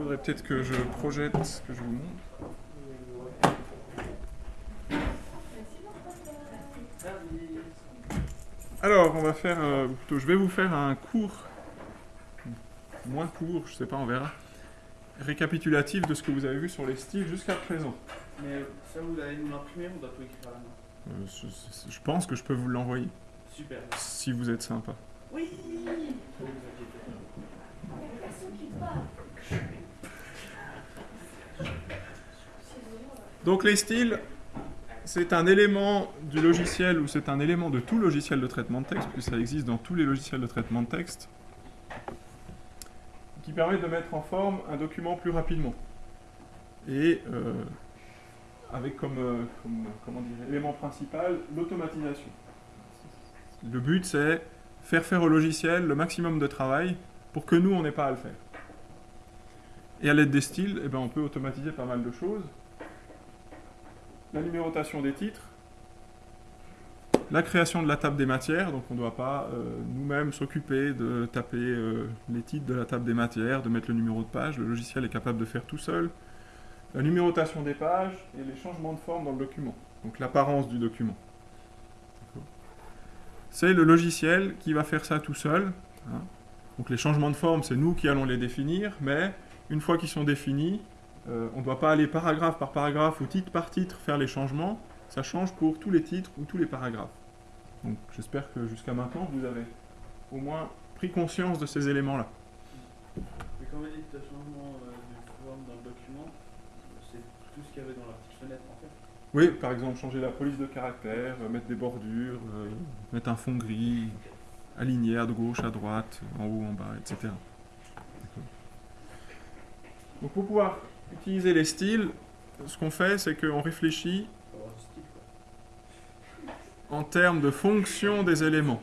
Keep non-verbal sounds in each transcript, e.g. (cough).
faudrait peut-être que je projette ce que je vous montre. Alors, on va faire, euh, plutôt, je vais vous faire un cours, moins court, je sais pas, on verra, récapitulatif de ce que vous avez vu sur les styles jusqu'à présent. Mais ça, vous allez nous l'imprimer ou on doit tout écrire à la main Euh, je, je pense que je peux vous l'envoyer, Super. si vous êtes sympa. Oui Ne vous inquiétez pas. Donc les styles, c'est un élément du logiciel ou c'est un élément de tout logiciel de traitement de texte, puisque ça existe dans tous les logiciels de traitement de texte, qui permet de mettre en forme un document plus rapidement. Et euh, avec comme, euh, élément principal l'automatisation. Le but c'est faire faire au logiciel le maximum de travail pour que nous on n'ait pas à le faire. Et à l'aide des styles, eh ben, on peut automatiser pas mal de choses la numérotation des titres, la création de la table des matières, donc on ne doit pas euh, nous-mêmes s'occuper de taper euh, les titres de la table des matières, de mettre le numéro de page, le logiciel est capable de faire tout seul, la numérotation des pages et les changements de forme dans le document, donc l'apparence du document. C'est le logiciel qui va faire ça tout seul. hein. Donc les changements de forme, c'est nous qui allons les définir, mais une fois qu'ils sont définis, euh, on ne doit pas aller paragraphe par paragraphe ou titre par titre faire les changements. Ça change pour tous les titres ou tous les paragraphes. Donc j'espère que jusqu'à maintenant, vous avez au moins pris conscience de ces éléments-là. Mais quand vous dites changement euh, de forme dans le document, c'est tout ce qu'il y avait dans la petite fenêtre en fait. Oui, par exemple, changer la police de caractère, euh, mettre des bordures, euh, mettre un fond gris, aligner à gauche, à droite, en haut, en bas, etc. Donc pour pouvoir utiliser les styles, ce qu'on fait, c'est qu'on réfléchit en termes de fonction des éléments.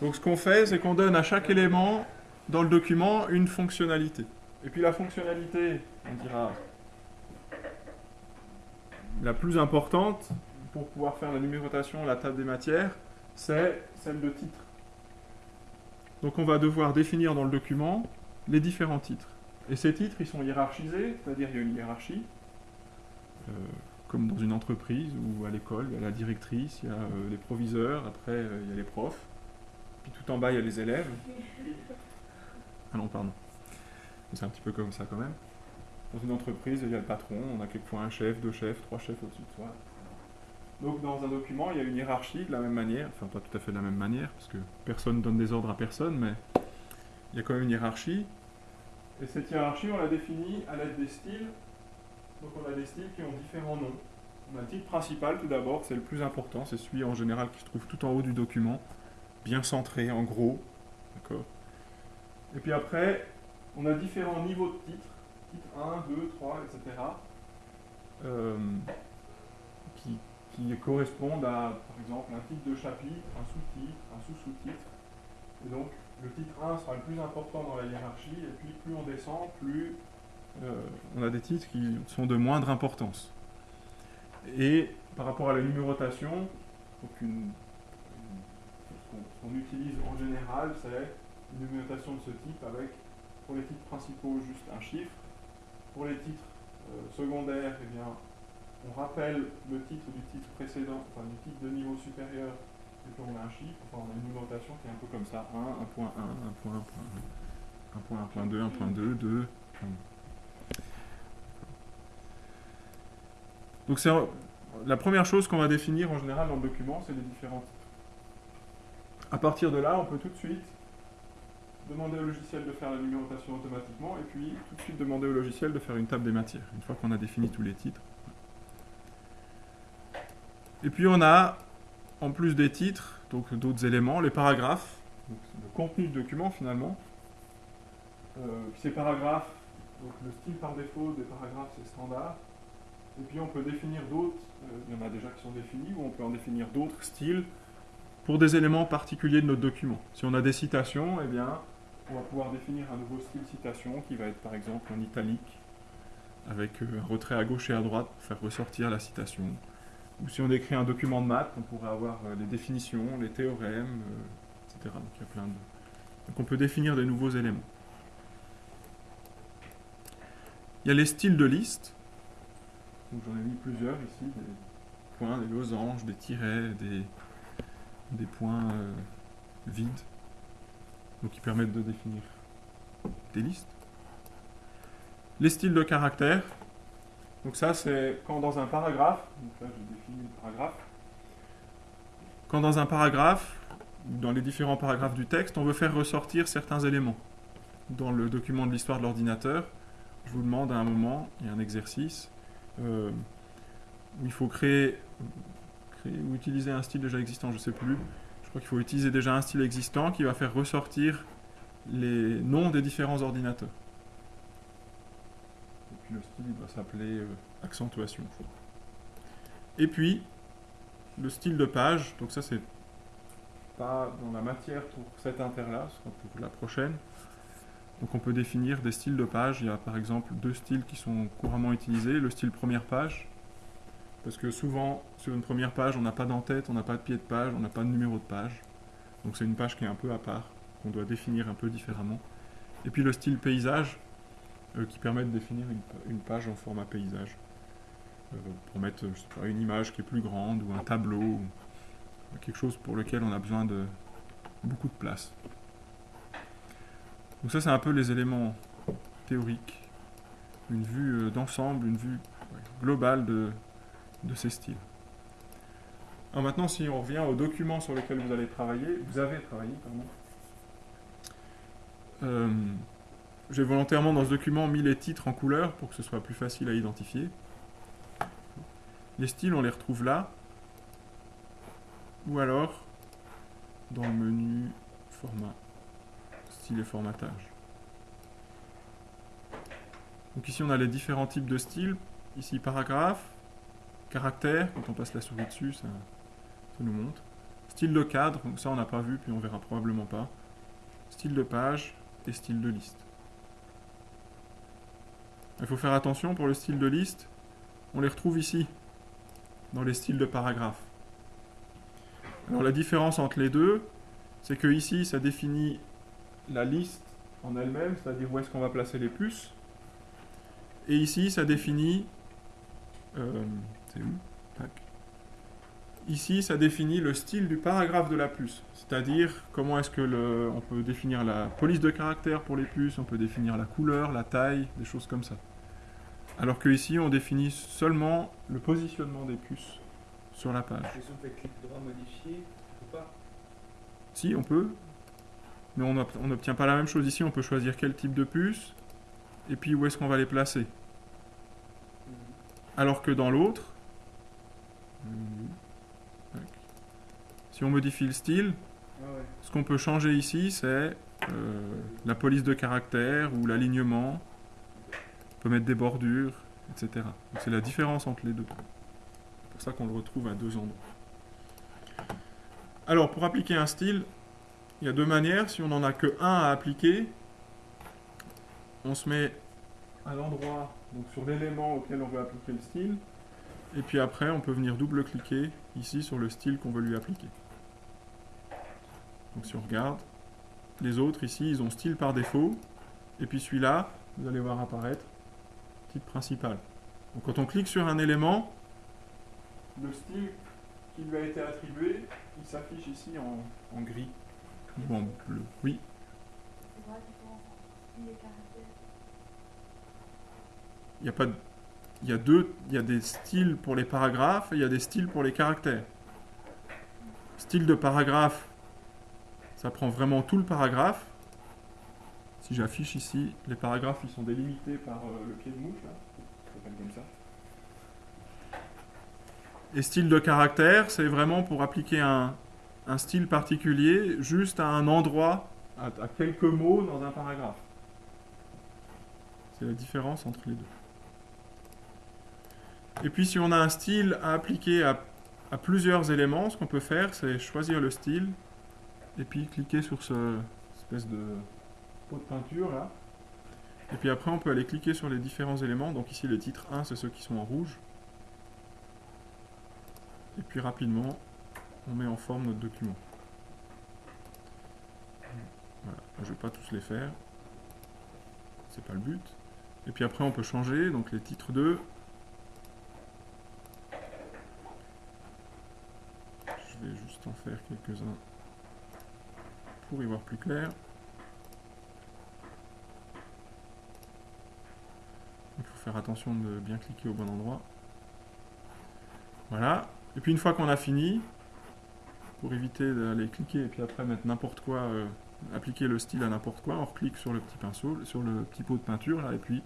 Donc ce qu'on fait, c'est qu'on donne à chaque élément dans le document une fonctionnalité. Et puis la fonctionnalité, on dira, la plus importante pour pouvoir faire la numérotation, la table des matières, c'est celle de titre. Donc on va devoir définir dans le document les différents titres. Et ces titres, ils sont hiérarchisés, c'est-à-dire il y a une hiérarchie, euh, comme dans une entreprise ou à l'école, il y a la directrice, il y a euh, les proviseurs, après euh, il y a les profs, puis tout en bas il y a les élèves. (laughs) Ah non, pardon. C'est un petit peu comme ça quand même. Dans une entreprise, il y a le patron, on a quelquefois un chef, deux chefs, trois chefs au-dessus de soi. Donc dans un document, il y a une hiérarchie de la même manière, enfin pas tout à fait de la même manière, parce que personne donne des ordres à personne, mais il y a quand même une hiérarchie. Et cette hiérarchie, on la définit à l'aide des styles. Donc on a des styles qui ont différents noms. On a le titre principal tout d'abord, c'est le plus important, c'est celui en général qui se trouve tout en haut du document, bien centré, en gros. D'accord Et puis après, on a différents niveaux de titres, titre 1, 2, 3, etc. qui, qui correspondent à, par exemple, un titre de chapitre, un sous-titre, un sous-sous-titre. Et donc, le titre 1 sera le plus important dans la hiérarchie, et puis plus on descend, plus euh, on a des titres qui sont de moindre importance. Et par rapport à la numérotation, ce qu'on utilise en général, c'est une numérotation de ce type avec, pour les titres principaux, juste un chiffre. Pour les titres euh, secondaires, eh on rappelle le titre du titre précédent, enfin du titre de niveau supérieur, et puis on a un chiffre, enfin on a une numérotation qui est un peu comme ça, 1, 1.1, 1.1, 1.1, 1.2, 1.2, 2. enfin. Donc c'est la première chose qu'on va définir en général dans le document, c'est les différents titres. À partir de là, on peut tout de suite demander au logiciel de faire la numérotation automatiquement et puis tout de suite demander au logiciel de faire une table des matières, une fois qu'on a défini tous les titres. Et puis on a, en plus des titres, donc d'autres éléments, les paragraphes, le contenu du document finalement. Euh, ces paragraphes, le style par défaut des paragraphes c'est standard. Et puis on peut définir d'autres, euh, il y en a déjà qui sont définis, ou on peut en définir d'autres styles pour des éléments particuliers de notre document. Si on a des citations, eh bien, on va pouvoir définir un nouveau style citation qui va être par exemple en italique, avec euh, un retrait à gauche et à droite pour faire ressortir la citation. Ou si on écrit un document de maths, on pourrait avoir euh, les définitions, les théorèmes, euh, etc. Donc il y a plein de... Donc on peut définir des nouveaux éléments. Il y a les styles de liste. J'en ai mis plusieurs ici, des points, des losanges, des tirets, des, des points euh, vides. Donc qui permettent de définir des listes. Les styles de caractères. Donc ça c'est quand dans un paragraphe, donc là j'ai défini le paragraphe, quand dans un paragraphe, dans les différents paragraphes du texte, on veut faire ressortir certains éléments. Dans le document de l'histoire de l'ordinateur, je vous demande à un moment, il y a un exercice, euh, où il faut créer ou utiliser un style déjà existant, je ne sais plus. Je crois qu'il faut utiliser déjà un style existant qui va faire ressortir les noms des différents ordinateurs. Le style va s'appeler euh, accentuation. Et puis, le style de page, donc ça c'est pas dans la matière pour cette inter-là, ce sera pour la prochaine. Donc on peut définir des styles de page. Il y a par exemple deux styles qui sont couramment utilisés. Le style première page, parce que souvent sur une première page on n'a pas d'en-tête, on n'a pas de pied de page, on n'a pas de numéro de page. Donc c'est une page qui est un peu à part, qu'on doit définir un peu différemment. Et puis le style paysage, qui permet de définir une, page en format paysage. Euh, pour mettre je sais pas, une image qui est plus grande ou un tableau, ou quelque chose pour lequel on a besoin de beaucoup de place. Donc ça c'est un peu les éléments théoriques, une vue euh, d'ensemble, une vue globale de, de ces styles. Alors maintenant si on revient aux documents sur lesquels vous allez travailler, vous avez travaillé, pardon. Euh, J'ai volontairement dans ce document mis les titres en couleur pour que ce soit plus facile à identifier. Les styles, on les retrouve là. Ou alors dans le menu format, style et formatage. Donc ici, on a les différents types de styles. Ici, paragraphe, caractère, quand on passe la souris dessus, ça, ça nous montre. Style de cadre, donc ça on n'a pas vu, puis on verra probablement pas. Style de page et style de liste. Il faut faire attention pour le style de liste, on les retrouve ici, dans les styles de paragraphe. Alors la différence entre les deux, c'est que ici ça définit la liste en elle-même, c'est-à-dire où est-ce qu'on va placer les puces. Et ici ça définit... Euh. Ici ça définit le style du paragraphe de la puce, c'est-à-dire comment est-ce que le, on peut définir la police de caractère pour les puces, on peut définir la couleur, la taille, des choses comme ça. Alors que ici on définit seulement le positionnement des puces sur la page. Et si on fait clic droit modifier, ou pas? Si, on peut. Mais on n'ob- on n'obtient pas la même chose ici. On peut choisir quel type de puce et puis où est-ce qu'on va les placer. Alors que dans l'autre, si on modifie le style, Ah ouais. ce qu'on peut changer ici, c'est euh, la police de caractère ou l'alignement. Peut mettre des bordures, etc. C'est la différence entre les deux. C'est pour ça qu'on le retrouve à deux endroits. Alors, pour appliquer un style, il y a deux manières. Si on n'en a que un à appliquer, on se met à l'endroit, donc sur l'élément auquel on veut appliquer le style. Et puis après, on peut venir double-cliquer ici sur le style qu'on veut lui appliquer. Donc si on regarde, les autres ici, ils ont style par défaut. Et puis celui-là, vous allez voir apparaître principal. Quand on clique sur un élément, le style qui lui a été attribué, il s'affiche ici en, gris ou en bleu. Oui, il y a pas il y a deux, il y a des styles pour les paragraphes et il y a des styles pour les caractères. Style de paragraphe, ça prend vraiment tout le paragraphe. Si j'affiche ici, les paragraphes ils sont délimités par euh, le pied de mouche comme ça. Et style de caractère, c'est vraiment pour appliquer un, style particulier juste à un endroit, à, à quelques mots dans un paragraphe. C'est la différence entre les deux. Et puis si on a un style à appliquer à, à plusieurs éléments, ce qu'on peut faire, c'est choisir le style et puis cliquer sur ce espèce de de peinture là. Et puis après on peut aller cliquer sur les différents éléments. Donc ici les titres 1 c'est ceux qui sont en rouge. Et puis rapidement on met en forme notre document. Voilà, je vais pas tous les faire. C'est pas le but. Et puis après, on peut changer, donc les titres 2. Je vais juste en faire quelques-uns pour y voir plus clair. Il faut faire attention de bien cliquer au bon endroit. Voilà. Et puis une fois qu'on a fini, pour éviter d'aller cliquer et puis après mettre n'importe quoi, euh, appliquer le style à n'importe quoi, on reclique sur le petit pinceau, sur le petit pot de peinture là, et puis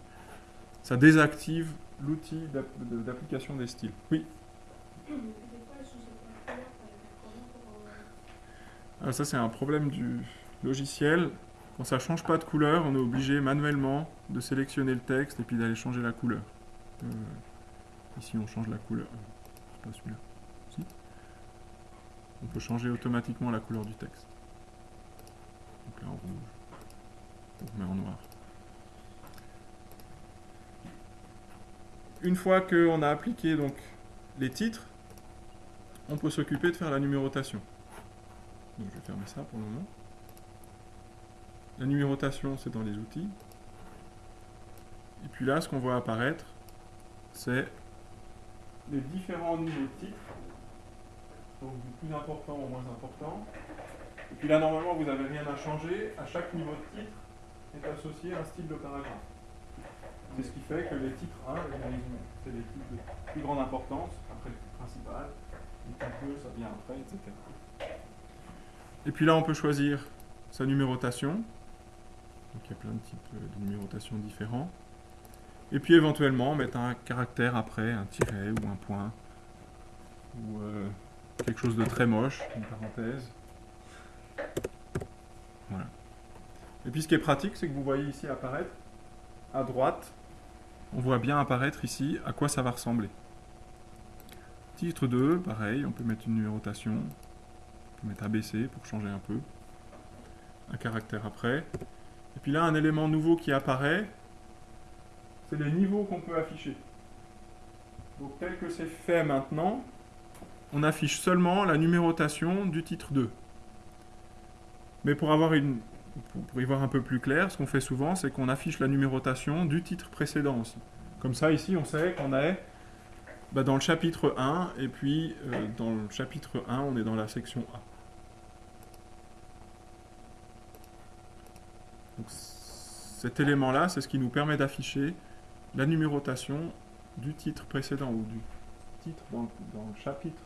ça désactive l'outil d'application des styles. Oui, euh, Ah, ça c'est un problème du logiciel. Quand ça change pas de couleur, on est obligé manuellement de sélectionner le texte et puis d'aller changer la couleur. Euh, ici on change la couleur. Pas celui-là. On peut changer automatiquement la couleur du texte. Donc là en rouge. On remet en noir. Une fois qu'on a appliqué donc les titres, on peut s'occuper de faire la numérotation. Donc je vais fermer ça pour le moment. La numérotation, c'est dans les outils. Et puis là, ce qu'on voit apparaître, c'est les différents niveaux de titres. Donc du plus important au moins important. Et puis là, normalement, vous n'avez rien à changer. À chaque niveau de titre est associé un style de paragraphe. C'est ce qui fait que les titres 1, les résumés, c'est les titres de plus grande importance, après le titre principal. Les titres 2, ça vient après, etc. Et puis là, on peut choisir sa numérotation. Donc il y a plein de types euh, de numérotation différents. Et puis éventuellement mettre un caractère après, un tiret ou un point. Ou euh, quelque chose de très moche, une parenthèse. Voilà. Et puis ce qui est pratique, c'est que vous voyez ici apparaître à droite, on voit bien apparaître ici à quoi ça va ressembler. Titre 2, pareil, on peut mettre une numérotation. On peut mettre ABC pour changer un peu. Un caractère après. Et puis là, un élément nouveau qui apparaît, c'est les niveaux qu'on peut afficher. Donc tel que c'est fait maintenant, on affiche seulement la numérotation du titre 2. Mais pour, avoir une, pour- y voir un peu plus clair, ce qu'on fait souvent, c'est qu'on affiche la numérotation du titre précédent aussi. Comme ça, ici, on sait qu'on est bah, dans le chapitre 1, et puis euh, dans le chapitre 1, on est dans la section A. cet élément-là, c'est ce qui nous permet d'afficher la numérotation du titre précédent ou du titre dans, le chapitre,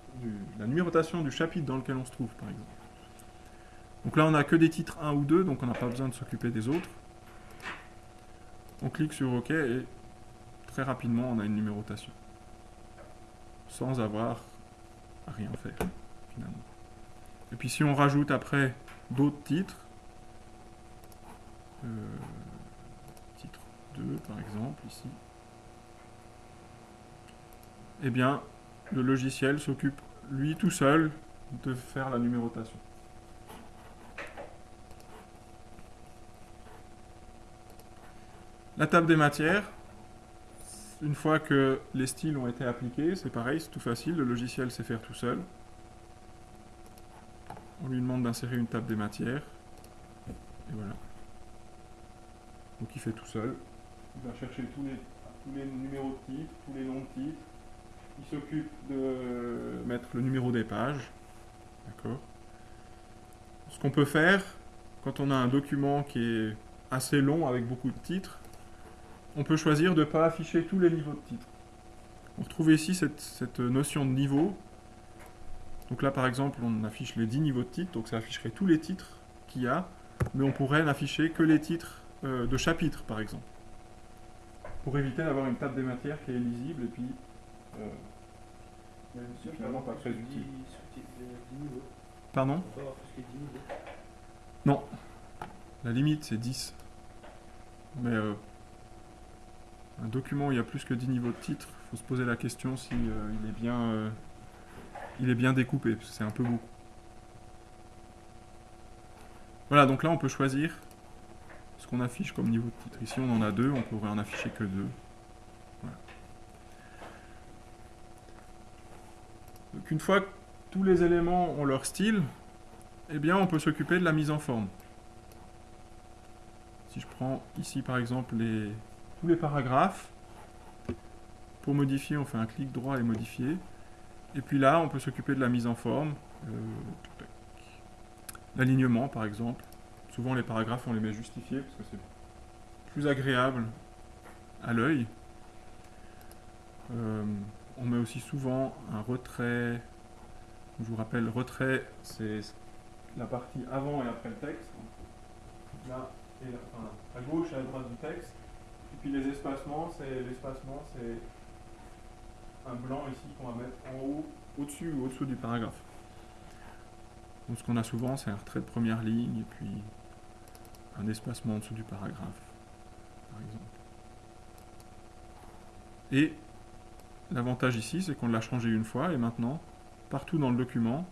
la numérotation du chapitre dans lequel on se trouve, par exemple. Donc là, on n'a que des titres 1 ou 2, donc on n'a pas besoin de s'occuper des autres. On clique sur OK et très rapidement, on a une numérotation. Sans avoir à rien faire, finalement. Et puis si on rajoute après d'autres titres, euh, titre 2 par exemple, ici, eh bien, le logiciel s'occupe, lui tout seul, de faire la numérotation. La table des matières, une fois que les styles ont été appliqués, c'est pareil, c'est tout facile, le logiciel sait faire tout seul. On lui demande d'insérer une table des matières. Et voilà. Donc il fait tout seul. Il va chercher tous les, numéros de titres, tous les noms de titres. Il s'occupe de mettre le numéro des pages. D'accord Ce qu'on peut faire, quand on a un document qui est assez long avec beaucoup de titres, on peut choisir de ne pas afficher tous les niveaux de titres. On retrouve ici cette, cette notion de niveau. Donc là, par exemple, on affiche les 10 niveaux de titres, donc ça afficherait tous les titres qu'il y a, mais on pourrait n'afficher que les titres euh, de chapitres, par exemple. Pour éviter d'avoir une table des matières qui est lisible et puis euh, Mais bien sûr, Finalement, on peut pas très avoir utile. 10 sous-titres, 10 niveaux. Pardon? On peut avoir plus que 10 niveaux. La limite, c'est 10. Mais euh, un document où il y a plus que 10 niveaux de titres, il faut se poser la question si euh, il, est bien, euh, il est bien découpé, parce que c'est un peu beaucoup. Voilà, donc là, on peut choisir affiche comme niveau de titre. Ici, on en a deux, on pourrait en afficher que deux. Donc une fois que tous les éléments ont leur style, eh bien, on peut s'occuper de la mise en forme. Si je prends ici par exemple les, tous les paragraphes. Pour modifier, on fait un clic droit et modifier. Et puis là, on peut s'occuper de la mise en forme. Euh. L'alignement, par exemple. Souvent, les paragraphes, on les met justifiés parce que c'est plus agréable à l'œil. Euh, on met aussi souvent un retrait. Je vous rappelle, retrait, c'est la partie avant et après le texte. Là et à gauche et à droite du texte. Et puis les espacements, c'est l'espacement, c'est un blanc ici qu'on va mettre en haut, au-dessus ou au-dessous du paragraphe. Donc ce qu'on a souvent, c'est un retrait de première ligne et puis un espacement en dessous du paragraphe, par exemple. Et l'avantage ici, c'est qu'on l'a changé une fois et maintenant, partout dans le document,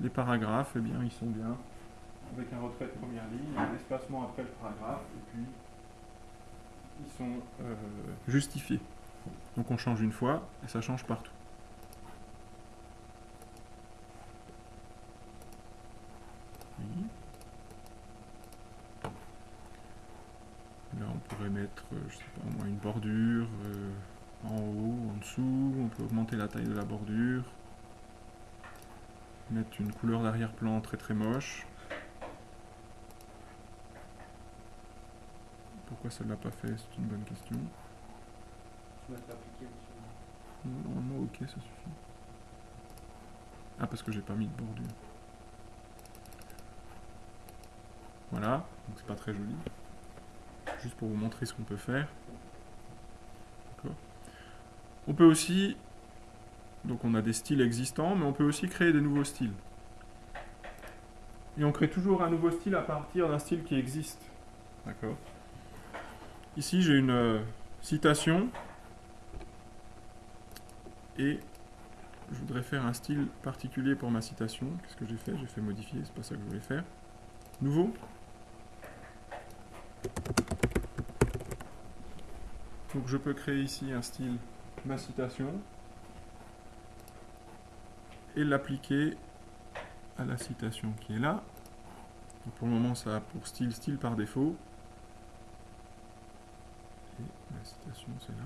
les paragraphes, eh bien, ils sont bien avec un retrait de première ligne, un espacement après le paragraphe, et puis ils sont euh, justifiés. Donc on change une fois et ça change partout. Oui. Là on pourrait mettre, euh, je sais pas moi, une bordure euh, en haut, en dessous, on peut augmenter la taille de la bordure, mettre une couleur d'arrière-plan très très moche. Pourquoi ça ne l'a pas fait? C'est une bonne question. Normalement, ok, ça suffit. Ah, parce que j'ai pas mis de bordure. Voilà, donc c'est pas très joli. Juste pour vous montrer ce qu'on peut faire. On peut aussi, donc on a des styles existants, mais on peut aussi créer des nouveaux styles. Et on crée toujours un nouveau style à partir d'un style qui existe. D'accord Ici, j'ai une euh, citation et je voudrais faire un style particulier pour ma citation. Qu'est-ce que j'ai fait? J'ai fait modifier, c'est pas ça que je voulais faire. Nouveau? Donc je peux créer ici un style ma citation et l'appliquer à la citation qui est là. Donc pour le moment, ça a pour style style par défaut. Et la citation, c'est là.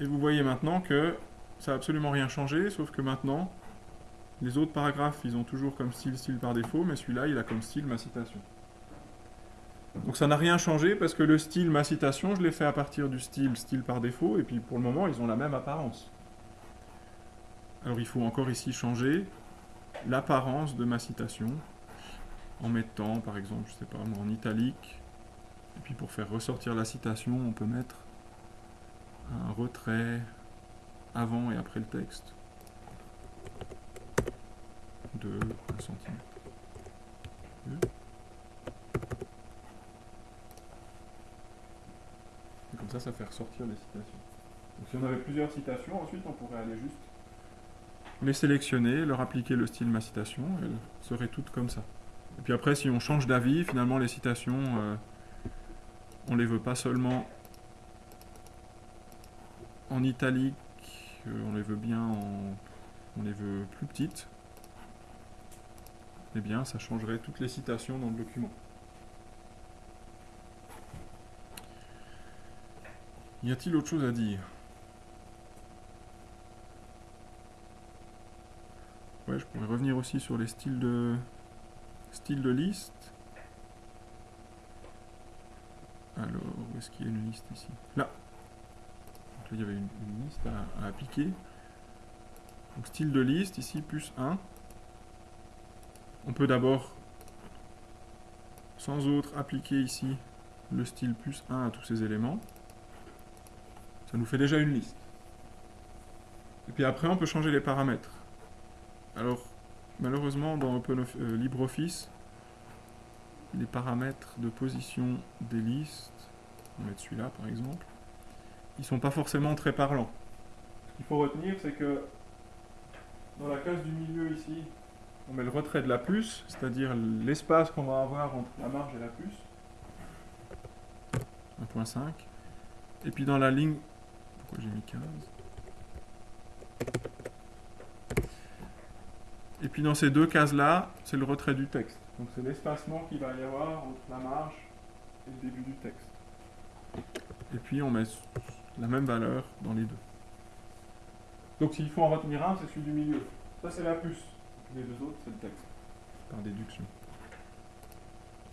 Et vous voyez maintenant que ça n'a absolument rien changé, sauf que maintenant, les autres paragraphes, ils ont toujours comme style style par défaut, mais celui-là, il a comme style ma citation. Donc ça n'a rien changé parce que le style ma citation, je l'ai fait à partir du style style par défaut, et puis pour le moment, ils ont la même apparence. Alors il faut encore ici changer l'apparence de ma citation en mettant, par exemple, je sais pas en italique. Et puis pour faire ressortir la citation, on peut mettre un retrait avant et après le texte de 1 cm. Comme ça, ça fait ressortir les citations. Si on avait plusieurs citations, ensuite on pourrait aller juste les sélectionner, leur appliquer le style ma citation, elles seraient toutes comme ça. Et puis après, si on change d'avis, finalement les citations, euh, on les veut pas seulement en italique, euh, on les veut bien en... on les veut plus petites, eh bien ça changerait toutes les citations dans le document. Y a-t-il autre chose à dire? Ouais, je pourrais revenir aussi sur les styles de styles de liste. Alors, où est-ce qu'il y a une liste ici? Là. Donc là, il y avait une, une liste à, à appliquer. Donc style de liste, ici, plus 1. On peut d'abord, sans autre, appliquer ici le style plus 1 à tous ces éléments. Ça nous fait déjà une liste. Et puis après, on peut changer les paramètres. Alors, malheureusement, dans euh, LibreOffice, les paramètres de position des listes, on va mettre celui-là par exemple, ils sont pas forcément très parlants. Ce qu'il faut retenir, c'est que dans la case du milieu ici, on met le retrait de la plus, c'est-à-dire l'espace qu'on va avoir entre la marge et la plus. 1.5. Et puis dans la ligne, pourquoi j'ai mis 15 Et puis dans ces deux cases-là, c'est le retrait du texte. Donc c'est l'espacement qu'il va y avoir entre la marge et le début du texte. Et puis on met la même valeur dans les deux. Donc s'il faut en retenir un, c'est celui du milieu. Ça c'est la puce. Les deux autres, c'est le texte. Par déduction.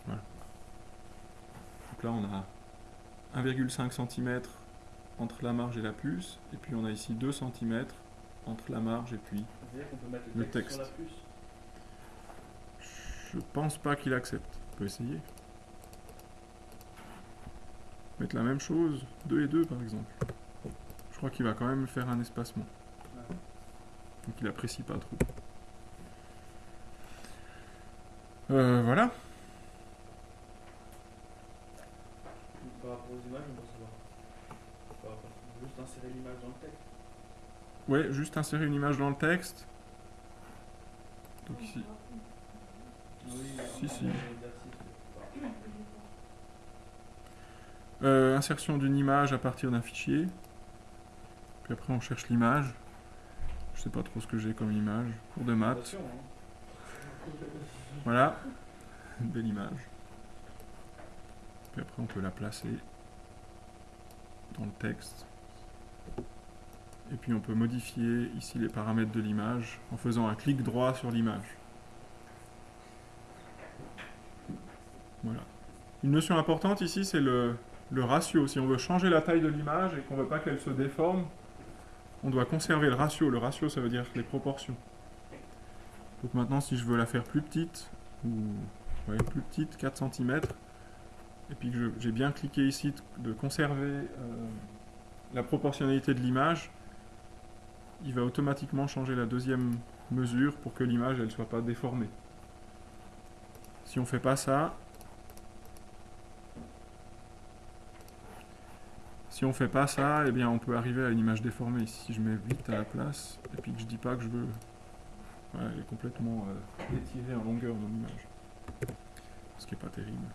Voilà. Donc là on a 1,5 cm entre la marge et la puce. Et puis on a ici 2 cm entre la marge et puis peut mettre Le le texte, sur texte. la puce. Je pense pas qu'il accepte. On peut essayer. Mettre la même chose, 2 et 2 par exemple. Je crois qu'il va quand même faire un espacement. Ouais. Donc il apprécie pas trop. Euh, voilà. Par rapport aux images, on doit savoir. Par rapport- Juste insérer l'image dans le texte. Ouais, juste insérer une image dans le texte. Donc ici. Si, si. Euh, insertion d'une image à partir d'un fichier. Puis après on cherche l'image. Je sais pas trop ce que j'ai comme image. Cours de maths. Hein. (laughs) Voilà. Une belle image. Puis après on peut la placer dans le texte. Et puis on peut modifier ici les paramètres de l'image en faisant un clic droit sur l'image. Voilà. Une notion importante ici, c'est le, ratio. Si on veut changer la taille de l'image et qu'on ne veut pas qu'elle se déforme, on doit conserver le ratio. Le ratio, ça veut dire les proportions. Donc maintenant, si je veux la faire plus petite, ou plus petite, 4 cm, et puis que j'ai bien cliqué ici de, de conserver euh, la proportionnalité de l'image, il va automatiquement changer la deuxième mesure pour que l'image elle soit pas déformée. Si on fait pas ça, si on fait pas ça, eh bien on peut arriver à une image déformée. Si je mets 8 à la place et puis que je dis pas que je veux, elle est complètement euh, étirée en longueur mon image, ce qui est pas terrible.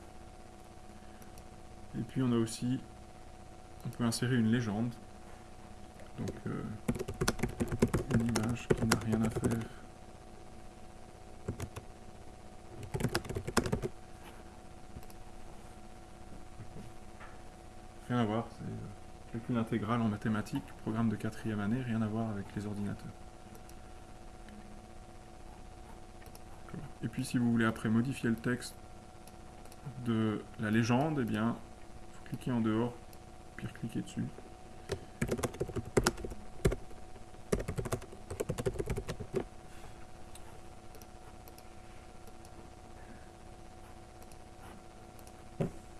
Et puis on a aussi, on peut insérer une légende, donc euh, une image qui n'a rien à faire. Rien à voir, c'est euh, calcul intégral en mathématiques, programme de quatrième année, rien à voir avec les ordinateurs. Et puis si vous voulez après modifier le texte de la légende, eh bien, faut cliquer en dehors, puis cliquer dessus.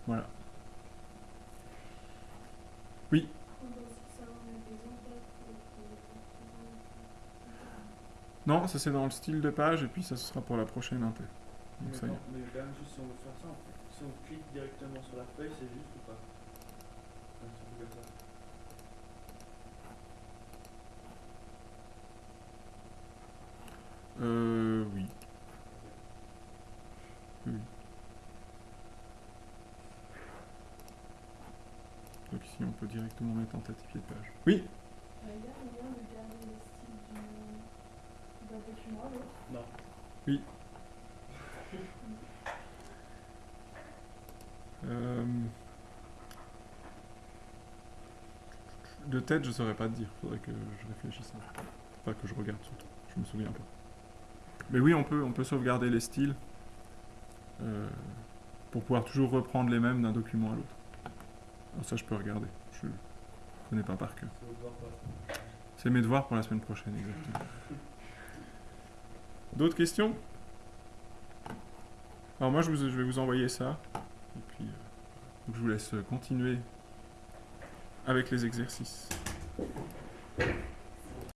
Voilà. On doit aussi savoir mettre des enveloppes pour que- Non, ça c'est dans le style de page, et puis ça ce sera pour la prochaine inté. Donc Mais, ça y est. quand- mais quand même, juste si on veut faire ça, en fait. si on clique directement sur la feuille, c'est juste ou pas? Euh, oui. Oui. Donc ici on peut directement mettre en tête pied de page. Oui Euh, Il y a moyen de garder le style du- d'un document à l'autre. Non. Euh, De tête, je saurais pas te dire. Faudrait que je réfléchisse. Enfin, que je regarde surtout. Je me souviens pas. Mais oui, on peut, on peut sauvegarder les styles euh, pour pouvoir toujours reprendre les mêmes d'un document à l'autre. Ça, je peux regarder. Je connais pas par cœur. C'est mes devoirs pour la semaine prochaine, exactement. D'autres questions? Alors moi, je, vais vous envoyer ça. Et puis, euh, je vous laisse continuer avec les exercices.